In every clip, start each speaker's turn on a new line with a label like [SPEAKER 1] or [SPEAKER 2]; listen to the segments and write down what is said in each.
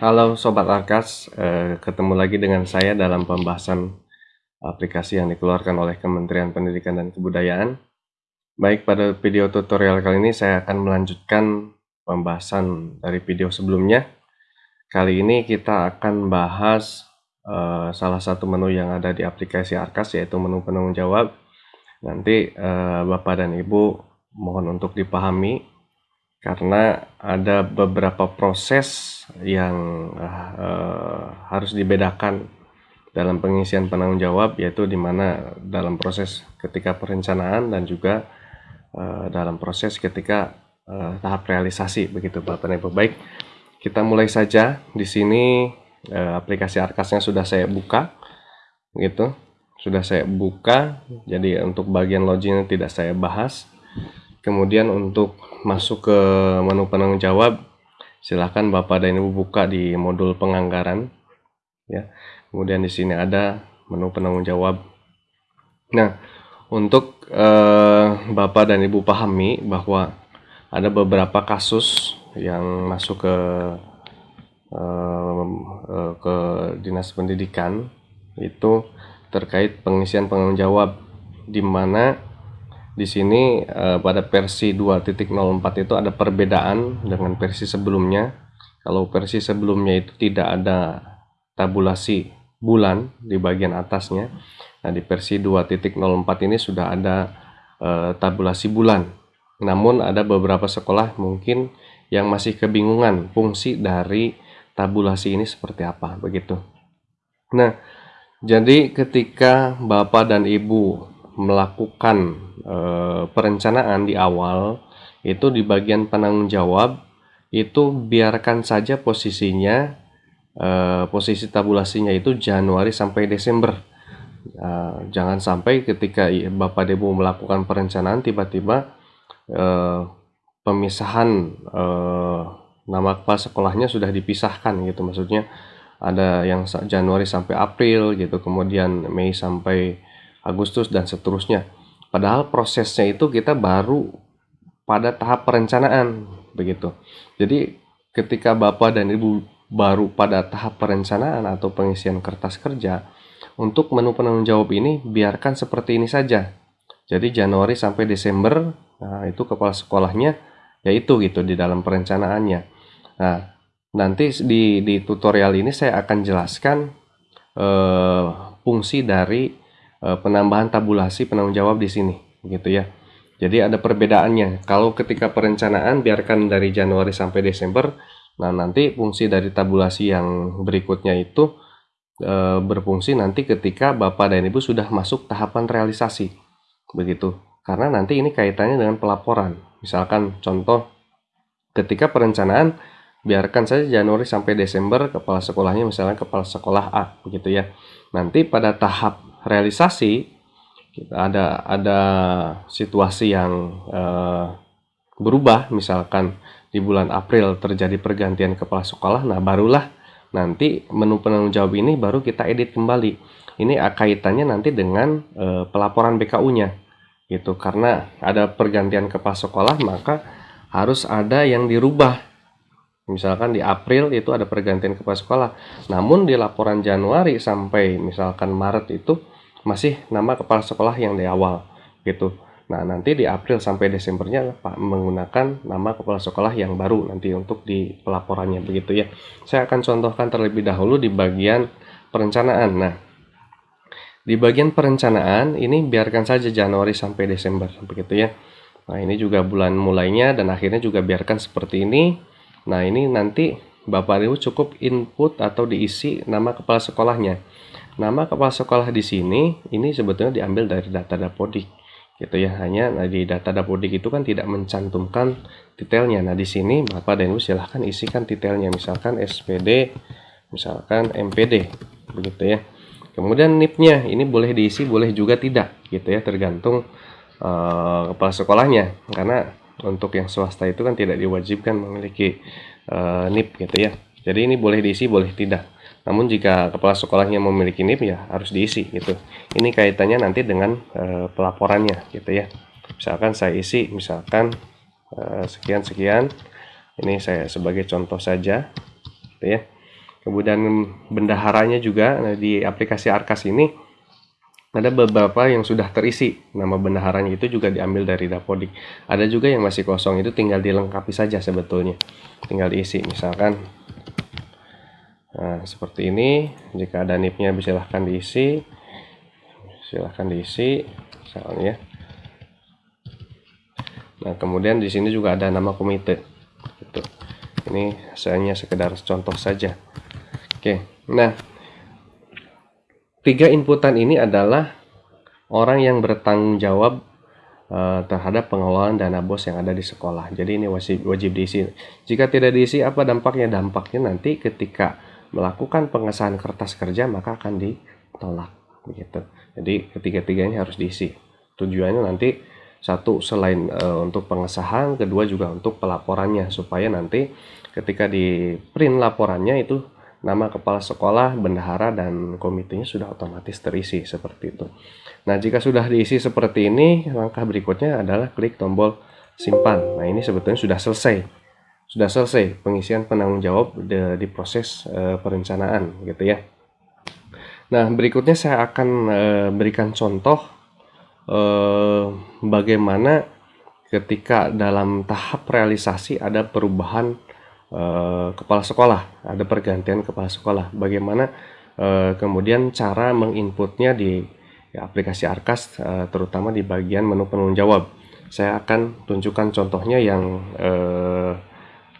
[SPEAKER 1] Halo Sobat Arkas, eh, ketemu lagi dengan saya dalam pembahasan aplikasi yang dikeluarkan oleh Kementerian Pendidikan dan Kebudayaan. Baik, pada video tutorial kali ini saya akan melanjutkan pembahasan dari video sebelumnya. Kali ini kita akan bahas eh, salah satu menu yang ada di aplikasi Arkas, yaitu menu penanggung jawab. Nanti eh, Bapak dan Ibu mohon untuk dipahami karena ada beberapa proses yang uh, harus dibedakan dalam pengisian penanggung jawab yaitu di mana dalam proses ketika perencanaan dan juga uh, dalam proses ketika uh, tahap realisasi begitu Bapak Ibu. Baik, kita mulai saja. Di sini uh, aplikasi Arkasnya sudah saya buka gitu. Sudah saya buka. Jadi untuk bagian loginnya tidak saya bahas. Kemudian untuk masuk ke menu penanggung jawab, silahkan Bapak dan Ibu buka di modul penganggaran. Ya, kemudian di sini ada menu penanggung jawab. Nah, untuk eh, Bapak dan Ibu pahami bahwa ada beberapa kasus yang masuk ke eh, ke dinas pendidikan itu terkait pengisian penanggung jawab di mana di sini uh, pada versi 2.04 itu ada perbedaan dengan versi sebelumnya. Kalau versi sebelumnya itu tidak ada tabulasi bulan di bagian atasnya. Nah, di versi 2.04 ini sudah ada uh, tabulasi bulan. Namun ada beberapa sekolah mungkin yang masih kebingungan fungsi dari tabulasi ini seperti apa begitu. Nah, jadi ketika Bapak dan Ibu melakukan e, perencanaan di awal itu di bagian penanggung jawab itu biarkan saja posisinya e, posisi tabulasinya itu Januari sampai Desember. E, jangan sampai ketika Bapak Debu melakukan perencanaan tiba-tiba e, pemisahan e, nama kepala sekolahnya sudah dipisahkan gitu. Maksudnya ada yang Januari sampai April gitu kemudian Mei sampai Agustus dan seterusnya Padahal prosesnya itu kita baru pada tahap perencanaan begitu. Jadi ketika Bapak dan Ibu baru pada tahap perencanaan atau pengisian kertas kerja, untuk menu penanggung jawab ini biarkan seperti ini saja. Jadi Januari sampai Desember, nah itu kepala sekolahnya yaitu gitu di dalam perencanaannya. Nah, nanti di di tutorial ini saya akan jelaskan eh, fungsi dari penambahan tabulasi penanggung jawab di sini gitu ya. Jadi ada perbedaannya. Kalau ketika perencanaan biarkan dari Januari sampai Desember. Nah nanti fungsi dari tabulasi yang berikutnya itu e, berfungsi nanti ketika Bapak dan Ibu sudah masuk tahapan realisasi. Begitu. Karena nanti ini kaitannya dengan pelaporan. Misalkan contoh ketika perencanaan biarkan saja Januari sampai Desember kepala sekolahnya misalnya kepala sekolah A begitu ya. Nanti pada tahap realisasi kita ada ada situasi yang uh, berubah. Misalkan di bulan April terjadi pergantian kepala sekolah nah barulah nanti menu penanggung jawab ini baru kita edit kembali. Ini kaitannya nanti dengan uh, pelaporan BKU-nya gitu. Karena ada pergantian kepala sekolah maka harus ada yang dirubah. Misalkan di April itu ada pergantian kepala sekolah namun di laporan Januari sampai misalkan Maret itu masih nama kepala sekolah yang di awal gitu. Nah, nanti di April sampai Desembernya Pak menggunakan nama kepala sekolah yang baru nanti untuk di pelaporannya begitu ya. Saya akan contohkan terlebih dahulu di bagian perencanaan. Nah, di bagian perencanaan ini biarkan saja Januari sampai Desember begitu ya. Nah, ini juga bulan mulainya dan akhirnya juga biarkan seperti ini. Nah, ini nanti Bapak Ibu cukup input atau diisi nama kepala sekolahnya. Nama kepala sekolah di sini ini sebetulnya diambil dari data Dapodik gitu ya. Hanya nah, di data Dapodik itu kan tidak mencantumkan detailnya. Nah, di sini Bapak dan Ibu silahkan isikan detailnya misalkan SPD, misalkan MPD begitu ya. Kemudian NIP-nya ini boleh diisi, boleh juga tidak gitu ya, tergantung uh, kepala sekolahnya. Karena untuk yang swasta itu kan tidak diwajibkan memiliki uh, NIP gitu ya. Jadi ini boleh diisi, boleh tidak. Namun jika kepala sekolahnya memiliki NIP ya harus diisi gitu. Ini kaitannya nanti dengan e, pelaporannya gitu ya. Misalkan saya isi misalkan sekian sekian. Ini saya sebagai contoh saja gitu ya. kemudian bendaharanya juga nah, di aplikasi Arkas ini ada beberapa yang sudah terisi nama bendaharanya itu juga diambil dari Dapodik ada juga yang masih kosong itu tinggal dilengkapi saja sebetulnya tinggal diisi misalkan nah seperti ini jika ada nipnya silahkan diisi silahkan diisi misalnya nah kemudian di sini juga ada nama komite gitu ini hanya sekedar contoh saja oke nah tiga inputan ini adalah orang yang bertanggung jawab uh, terhadap pengelolaan dana bos yang ada di sekolah. Jadi ini wajib, wajib diisi. Jika tidak diisi, apa dampaknya? Dampaknya nanti ketika melakukan pengesahan kertas kerja maka akan ditolak begitu. Jadi ketiga-tiganya harus diisi. Tujuannya nanti satu selain uh, untuk pengesahan, kedua juga untuk pelaporannya supaya nanti ketika di print laporannya itu nama kepala sekolah, bendahara, dan komitenya sudah otomatis terisi seperti itu. Nah, jika sudah diisi seperti ini, langkah berikutnya adalah klik tombol simpan. Nah, ini sebetulnya sudah selesai. Sudah selesai pengisian penanggung jawab di, di proses e, perencanaan gitu ya. Nah, berikutnya saya akan e, berikan contoh e, bagaimana ketika dalam tahap realisasi ada perubahan Eh, kepala sekolah, ada pergantian kepala sekolah. Bagaimana uh, kemudian cara menginputnya di ya, aplikasi Arkas, uh, terutama di bagian menu penanggung jawab. Saya akan tunjukkan contohnya yang uh,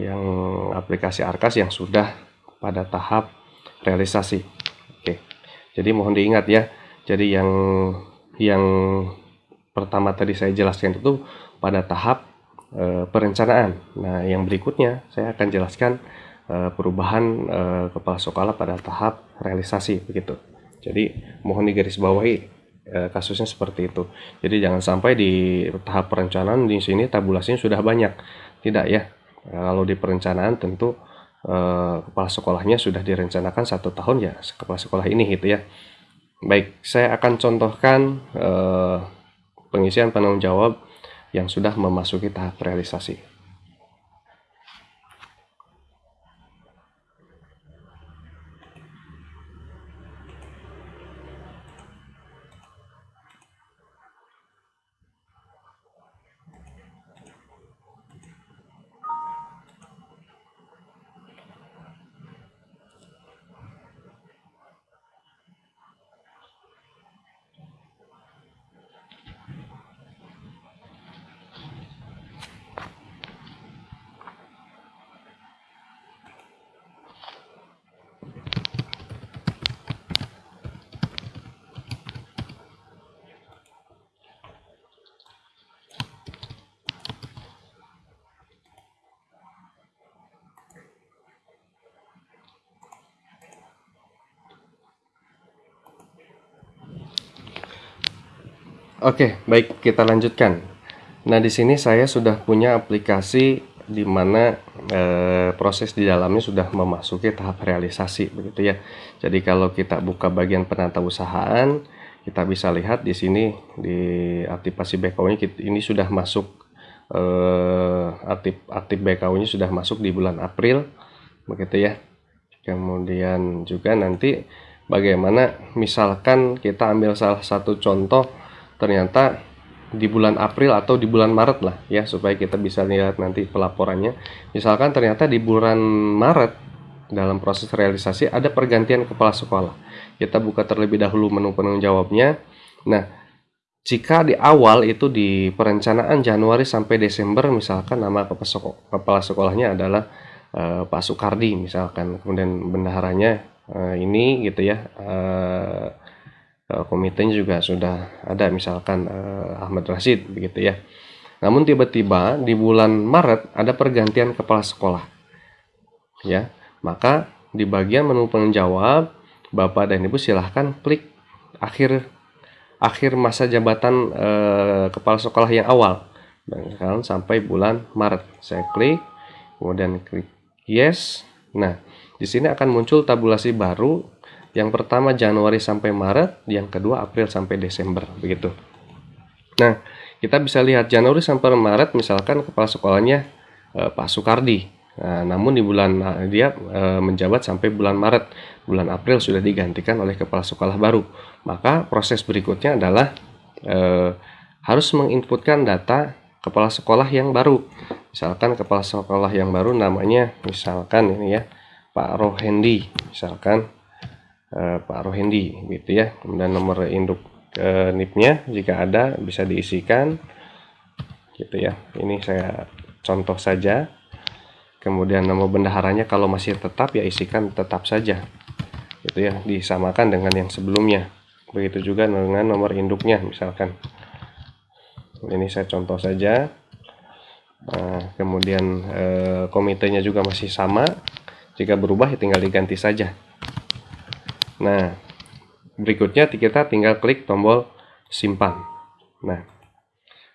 [SPEAKER 1] yang aplikasi Arkas yang sudah pada tahap realisasi. Oke, jadi mohon diingat ya. Jadi yang yang pertama tadi saya jelaskan itu pada tahap e, perencanaan. Nah, yang berikutnya saya akan jelaskan e, perubahan e, kepala sekolah pada tahap realisasi begitu. Jadi mohon digarisbawahi e, kasusnya seperti itu. Jadi jangan sampai di tahap perencanaan di sini tabulasinya sudah banyak. Tidak ya. E, kalau di perencanaan tentu e, kepala sekolahnya sudah direncanakan satu tahun ya kepala sekolah ini gitu ya. Baik, saya akan contohkan e, pengisian penanggung jawab yang sudah memasuki tahap realisasi. Oke, baik kita lanjutkan. Nah, di sini saya sudah punya aplikasi di mana e, proses di dalamnya sudah memasuki tahap realisasi begitu ya. Jadi kalau kita buka bagian penata usahaan, kita bisa lihat di sini di aktivasi BKU-nya ini sudah masuk e, aktif aktif BKU-nya sudah masuk di bulan April begitu ya. Kemudian juga nanti bagaimana misalkan kita ambil salah satu contoh ternyata di bulan April atau di bulan Maret lah ya supaya kita bisa lihat nanti pelaporannya. Misalkan ternyata di bulan Maret dalam proses realisasi ada pergantian kepala sekolah. Kita buka terlebih dahulu menu penanggung jawabnya. Nah jika di awal itu di perencanaan Januari sampai Desember misalkan nama kepala sekolahnya adalah uh, Pak Soekardi misalkan kemudian bendaharanya uh, ini gitu ya uh, Eh, komitenya juga sudah ada misalkan uh, Ahmad Rashid begitu ya. Namun tiba-tiba di bulan Maret ada pergantian kepala sekolah. Ya, maka di bagian menu penjawab Bapak dan Ibu silahkan klik akhir akhir masa jabatan uh, kepala sekolah yang awal. Dan sekarang sampai bulan Maret. Saya klik, kemudian klik yes. Nah, di sini akan muncul tabulasi baru yang pertama Januari sampai Maret, yang kedua April sampai Desember, begitu. Nah, kita bisa lihat Januari sampai Maret misalkan kepala sekolahnya eh, Pak Soekardi. Nah, namun di bulan dia e, menjabat sampai bulan Maret, bulan April sudah digantikan oleh kepala sekolah baru. Maka proses berikutnya adalah e, harus menginputkan data kepala sekolah yang baru. Misalkan kepala sekolah yang baru namanya misalkan ini ya Pak Rohendi, misalkan e, Pak Rohendi gitu ya. Kemudian nomor induk e, NIP-nya jika ada bisa diisikan gitu ya. Ini saya contoh saja. Kemudian nama bendaharanya kalau masih tetap ya isikan tetap saja itu ya. Disamakan dengan yang sebelumnya. Begitu juga dengan nomor induknya misalkan. Ini saya contoh saja. Nah, kemudian eh, komitenya juga masih sama. Jika berubah ya tinggal diganti saja nah berikutnya kita tinggal klik tombol simpan nah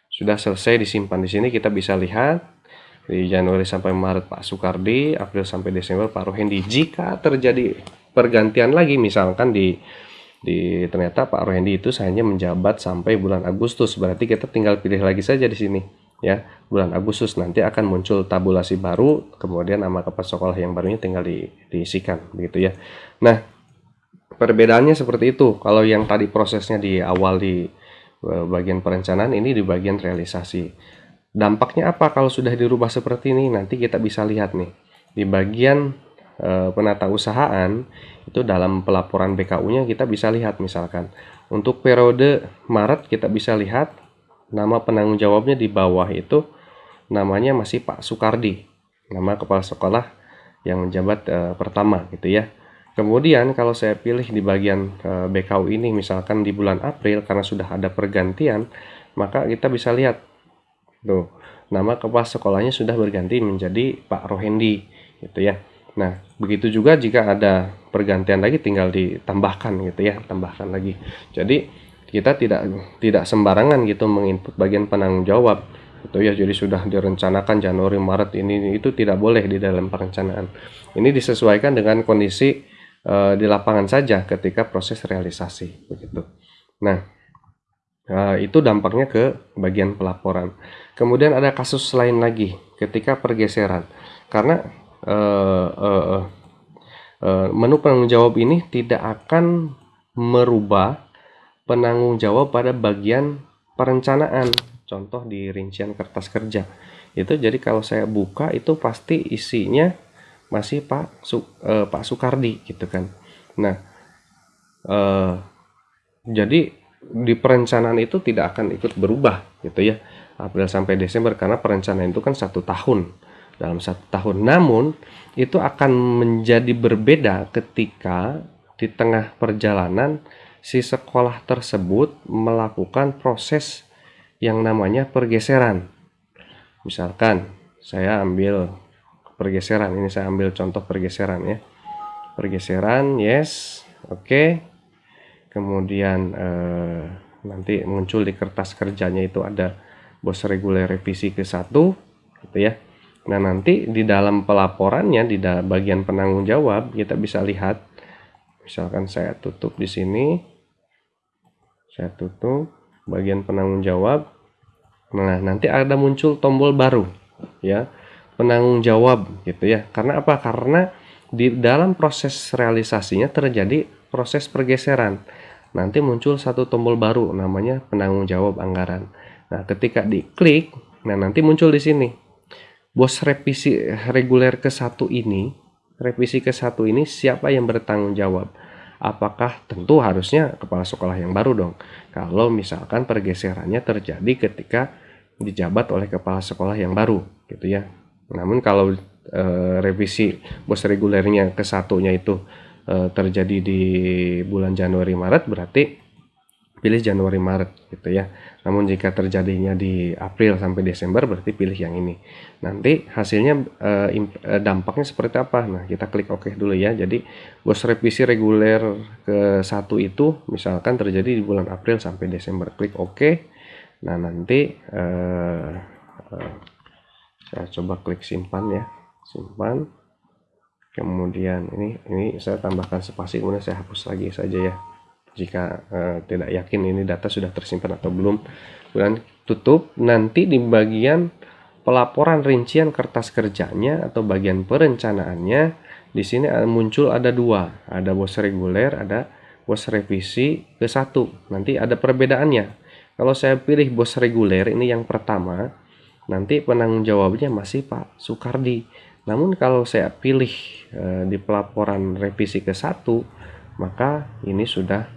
[SPEAKER 1] sudah selesai disimpan di sini kita bisa lihat di Januari sampai Maret Pak Soekardi, April sampai Desember Pak Rohendi. Jika terjadi pergantian lagi misalkan di di ternyata Pak Rohendi itu hanya menjabat sampai bulan Agustus, berarti kita tinggal pilih lagi saja di sini ya. Bulan Agustus nanti akan muncul tabulasi baru, kemudian nama kepala sekolah yang barunya tinggal di, diisikan begitu ya. Nah, perbedaannya seperti itu. Kalau yang tadi prosesnya di awal di eh, bagian perencanaan ini di bagian realisasi. Dampaknya apa kalau sudah dirubah seperti ini? Nanti kita bisa lihat nih di bagian e, penata usahaan itu dalam pelaporan BKU-nya kita bisa lihat misalkan untuk periode Maret kita bisa lihat nama penanggung jawabnya di bawah itu namanya masih Pak Soekardi, nama kepala sekolah yang menjabat e, pertama gitu ya. Kemudian kalau saya pilih di bagian e, BKU ini misalkan di bulan April karena sudah ada pergantian, maka kita bisa lihat Tuh, nama kepala sekolahnya sudah berganti menjadi Pak Rohendi gitu ya. Nah, begitu juga jika ada pergantian lagi tinggal ditambahkan gitu ya, tambahkan lagi. Jadi kita tidak tidak sembarangan gitu menginput bagian penanggung jawab itu ya jadi sudah direncanakan Januari Maret ini itu tidak boleh di dalam perencanaan ini disesuaikan dengan kondisi e, di lapangan saja ketika proses realisasi begitu nah e, itu dampaknya ke bagian pelaporan Kemudian ada kasus lain lagi ketika pergeseran. Karena uh, uh, uh, menu penanggung jawab ini tidak akan merubah penanggung jawab pada bagian perencanaan. Contoh di rincian kertas kerja. Itu jadi kalau saya buka itu pasti isinya masih Pak Su, uh, Pak Soekardi gitu kan. Nah, uh, jadi di perencanaan itu tidak akan ikut berubah gitu ya April sampai Desember karena perencanaan itu kan satu tahun dalam satu tahun. Namun itu akan menjadi berbeda ketika di tengah perjalanan si sekolah tersebut melakukan proses yang namanya pergeseran. Misalkan saya ambil pergeseran, ini saya ambil contoh pergeseran ya. Pergeseran, yes, oke. Okay. Kemudian eh, nanti muncul di kertas kerjanya itu ada bos reguler revisi ke satu gitu ya nah nanti di dalam pelaporannya di bagian penanggung jawab kita bisa lihat misalkan saya tutup di sini saya tutup bagian penanggung jawab nah nanti ada muncul tombol baru ya penanggung jawab gitu ya karena apa karena di dalam proses realisasinya terjadi proses pergeseran nanti muncul satu tombol baru namanya penanggung jawab anggaran Nah, ketika diklik, nah nanti muncul di sini. Bos revisi reguler ke satu ini, revisi ke satu ini siapa yang bertanggung jawab? Apakah tentu harusnya kepala sekolah yang baru dong? Kalau misalkan pergeserannya terjadi ketika dijabat oleh kepala sekolah yang baru, gitu ya. Namun kalau e, revisi bos regulernya ke satunya itu e, terjadi di bulan Januari Maret, berarti pilih Januari Maret, gitu ya. Namun jika terjadinya di April sampai Desember berarti pilih yang ini. Nanti hasilnya eh dampaknya seperti apa? Nah, kita klik OK dulu ya. Jadi bos revisi reguler ke satu itu misalkan terjadi di bulan April sampai Desember. Klik OK. Nah, nanti eh, saya coba klik simpan ya. Simpan. Kemudian ini ini saya tambahkan spasi kemudian saya hapus lagi saja ya. Jika uh, tidak yakin ini data sudah tersimpan atau belum. Kemudian tutup. Nanti di bagian pelaporan rincian kertas kerjanya atau bagian perencanaannya di sini muncul ada dua. Ada bos reguler ada bos revisi ke satu. Nanti ada perbedaannya. Kalau saya pilih bos reguler ini yang pertama nanti penanggung jawabnya masih Pak Soekardi. Namun kalau saya pilih e, di pelaporan revisi ke satu maka ini sudah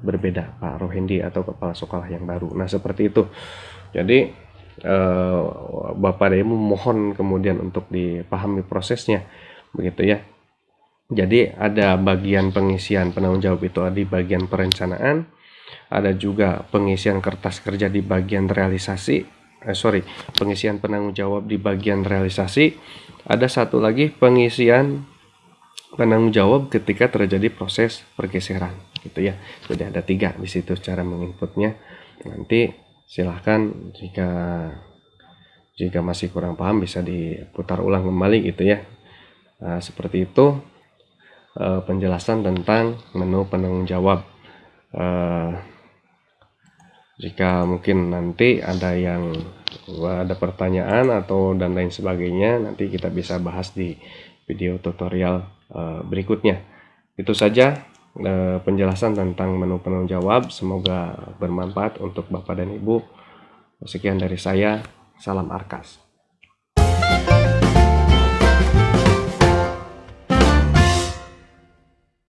[SPEAKER 1] berbeda Pak Rohendi atau kepala sekolah yang baru. Nah seperti itu. Jadi eh, Bapak Demo mohon kemudian untuk dipahami prosesnya. Begitu ya. Jadi ada bagian pengisian penanggung jawab itu di bagian perencanaan ada juga pengisian kertas kerja di bagian realisasi eh, sorry pengisian penanggung jawab di bagian realisasi. Ada satu lagi pengisian penanggung jawab ketika terjadi proses pergeseran. Gitu ya. Jadi ada tiga di situ cara menginputnya. Nanti silahkan jika jika masih kurang paham bisa diputar ulang kembali gitu ya. Nah, seperti itu uh, penjelasan tentang menu penanggung jawab. Uh, jika mungkin nanti ada yang ada pertanyaan atau dan lain sebagainya nanti kita bisa bahas di video tutorial uh, berikutnya itu saja Eh, penjelasan tentang menu penanggung jawab. Semoga bermanfaat untuk Bapak dan Ibu. Sekian dari saya, salam Arkas.